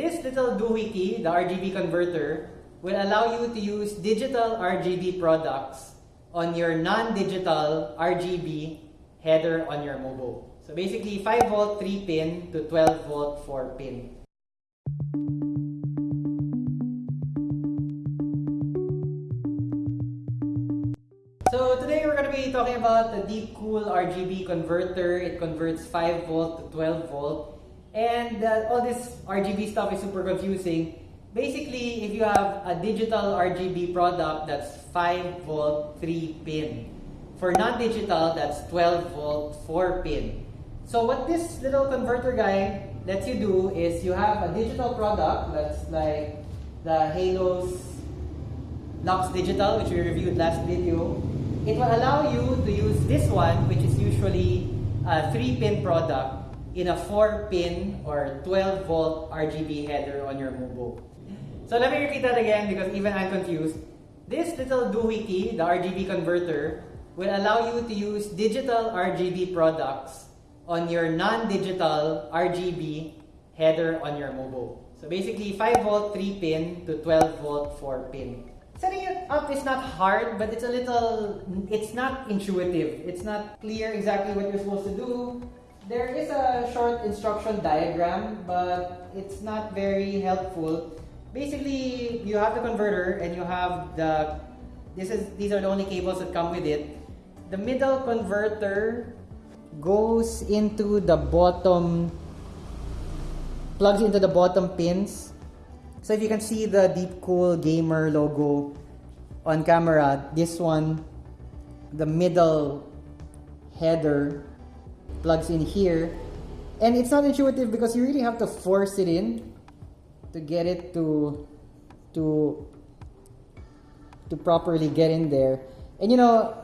This little doohickey, the RGB converter, will allow you to use digital RGB products on your non-digital RGB header on your mobo. So basically 5 volt 3 pin to 12 volt 4 pin. So today we're going to be talking about the Deepcool RGB converter. It converts 5 volt to 12 volt. And uh, all this RGB stuff is super confusing. Basically, if you have a digital RGB product that's 5 volt 3 pin. For non-digital, that's 12 volt 4 pin. So what this little converter guy lets you do is you have a digital product that's like the Halos Lux Digital, which we reviewed last video. It will allow you to use this one, which is usually a 3-pin product, in a 4-pin or 12 volt RGB header on your mobo. So let me repeat that again because even I'm confused. This little doohickey, the RGB converter, will allow you to use digital RGB products on your non-digital RGB header on your mobile. So basically 5 volt 3 pin to 12 volt 4 pin. Setting it up is not hard, but it's a little, it's not intuitive. It's not clear exactly what you're supposed to do. There is a short instruction diagram, but it's not very helpful. Basically, you have the converter and you have the, this is, these are the only cables that come with it. The middle converter goes into the bottom plugs into the bottom pins so if you can see the Deepcool Gamer logo on camera this one the middle header plugs in here and it's not intuitive because you really have to force it in to get it to to to properly get in there and you know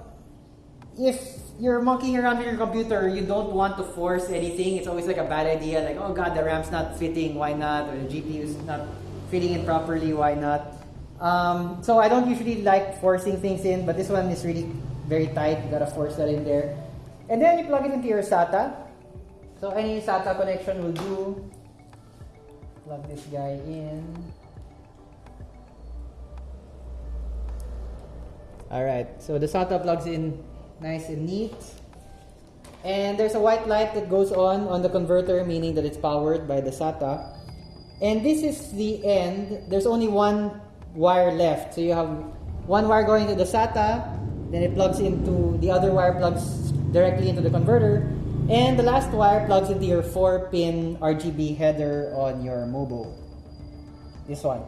if you're monkeying around with your computer, you don't want to force anything. It's always like a bad idea. Like, oh god, the RAM's not fitting. Why not? Or the GPU's not fitting in properly. Why not? Um, so I don't usually like forcing things in, but this one is really very tight. You gotta force that in there. And then you plug it into your SATA. So any SATA connection will do. Plug this guy in. Alright, so the SATA plugs in nice and neat. And there's a white light that goes on on the converter, meaning that it's powered by the SATA. And this is the end. There's only one wire left. So you have one wire going to the SATA, then it plugs into the other wire plugs directly into the converter, and the last wire plugs into your 4-pin RGB header on your mobo. This one.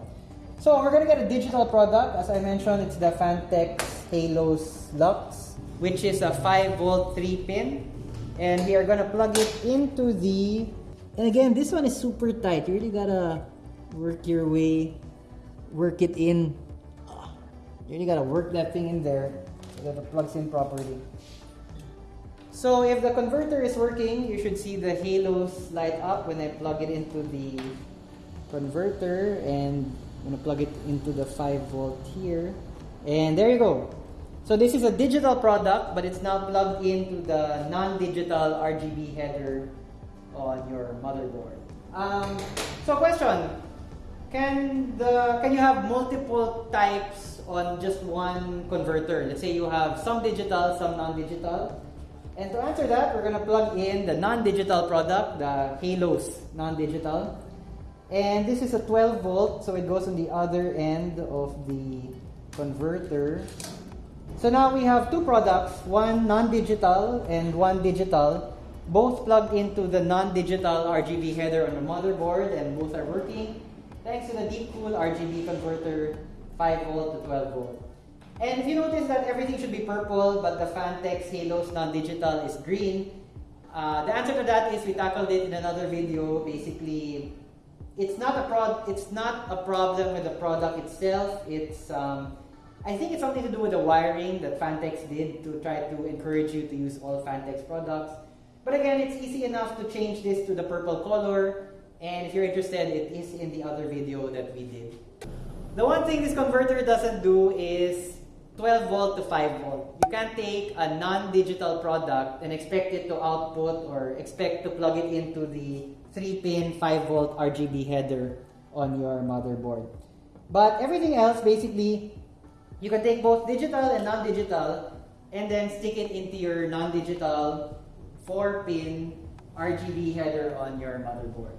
So we're gonna get a digital product. As I mentioned, it's the Phanteks Halos Lux which is a 5 volt 3 pin and we are gonna plug it into the and again this one is super tight you really gotta work your way work it in you really gotta work that thing in there so that it plugs in properly so if the converter is working you should see the halos light up when I plug it into the converter and I'm gonna plug it into the 5 volt here and there you go so this is a digital product, but it's now plugged into the non-digital RGB header on your motherboard. Um, so question, can the can you have multiple types on just one converter? Let's say you have some digital, some non-digital. And to answer that, we're gonna plug in the non-digital product, the Halos non-digital. And this is a 12 volt, so it goes on the other end of the converter. So now we have two products, one non-digital and one digital, both plugged into the non-digital RGB header on the motherboard and both are working thanks to the Deepcool RGB converter 5 volt to 12 volt. And if you notice that everything should be purple but the Phanteks Halos non-digital is green, uh, the answer to that is we tackled it in another video. Basically, it's not a prod, it's not a problem with the product itself. It's um, I think it's something to do with the wiring that Phanteks did to try to encourage you to use all Phanteks products. But again, it's easy enough to change this to the purple color. And if you're interested, it is in the other video that we did. The one thing this converter doesn't do is 12 volt to 5 volt. You can't take a non-digital product and expect it to output or expect to plug it into the 3-pin 5 volt RGB header on your motherboard. But everything else, basically, you can take both digital and non-digital and then stick it into your non-digital 4-pin RGB header on your motherboard.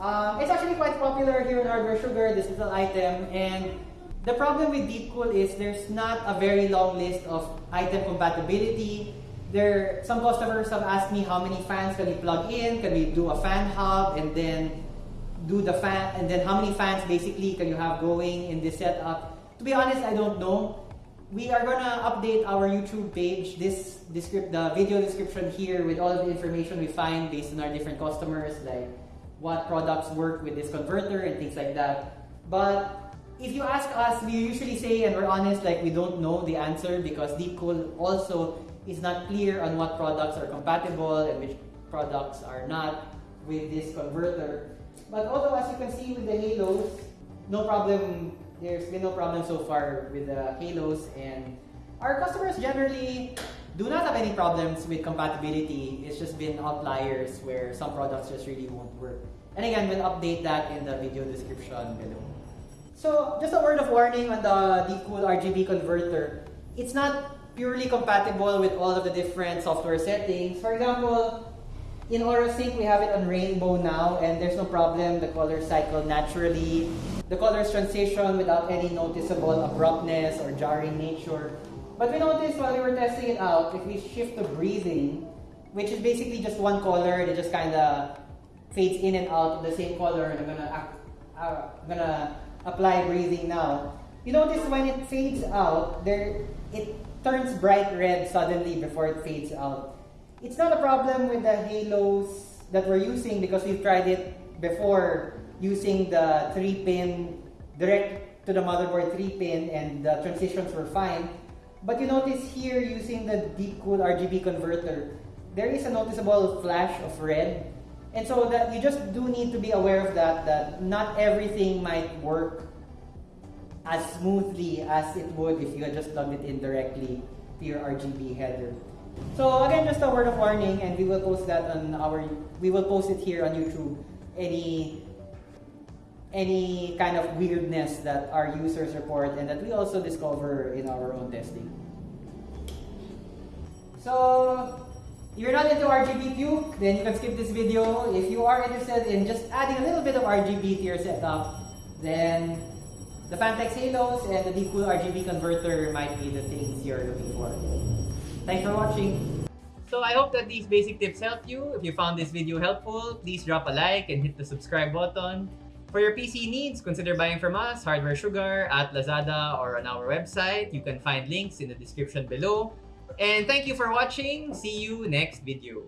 Um, it's actually quite popular here in Hardware Sugar, this little item, and the problem with Deepcool is there's not a very long list of item compatibility. There, some customers have asked me how many fans can we plug in, can we do a fan hub, and then do the fan, and then how many fans basically can you have going in this setup. To be honest, I don't know. We are gonna update our YouTube page, this descript, the video description here with all the information we find based on our different customers, like what products work with this converter and things like that. But if you ask us, we usually say, and we're honest, like we don't know the answer because Deepcool also is not clear on what products are compatible and which products are not with this converter. But although as you can see with the halos, no problem, there's been no problem so far with the halos and our customers generally do not have any problems with compatibility. It's just been outliers where some products just really won't work. And again, we'll update that in the video description below. So just a word of warning on the Deepcool RGB converter. It's not purely compatible with all of the different software settings. For example, in AuraSync, we have it on rainbow now and there's no problem. The colors cycle naturally. The colors transition without any noticeable abruptness or jarring nature. But we noticed while we were testing it out, if we shift the breathing, which is basically just one color, it just kind of fades in and out of the same color. And I'm gonna, uh, I'm gonna apply breathing now. You notice when it fades out, there it turns bright red suddenly before it fades out. It's not a problem with the halos that we're using because we've tried it before using the 3-pin direct to the motherboard 3-pin and the transitions were fine. But you notice here using the Deepcool RGB converter, there is a noticeable flash of red and so that you just do need to be aware of that, that not everything might work as smoothly as it would if you had just plugged it in directly to your RGB header. So again, just a word of warning, and we will post that on our, we will post it here on YouTube. Any, any kind of weirdness that our users report and that we also discover in our own testing. So if you're not into RGB puke, then you can skip this video. If you are interested in just adding a little bit of RGB to your setup, then the Phanteks Halos and the Deepcool RGB converter might be the things you're looking for. Thanks for watching. So I hope that these basic tips help you. If you found this video helpful, please drop a like and hit the subscribe button. For your PC needs, consider buying from us, Hardware Sugar, at Lazada, or on our website. You can find links in the description below. And thank you for watching. See you next video.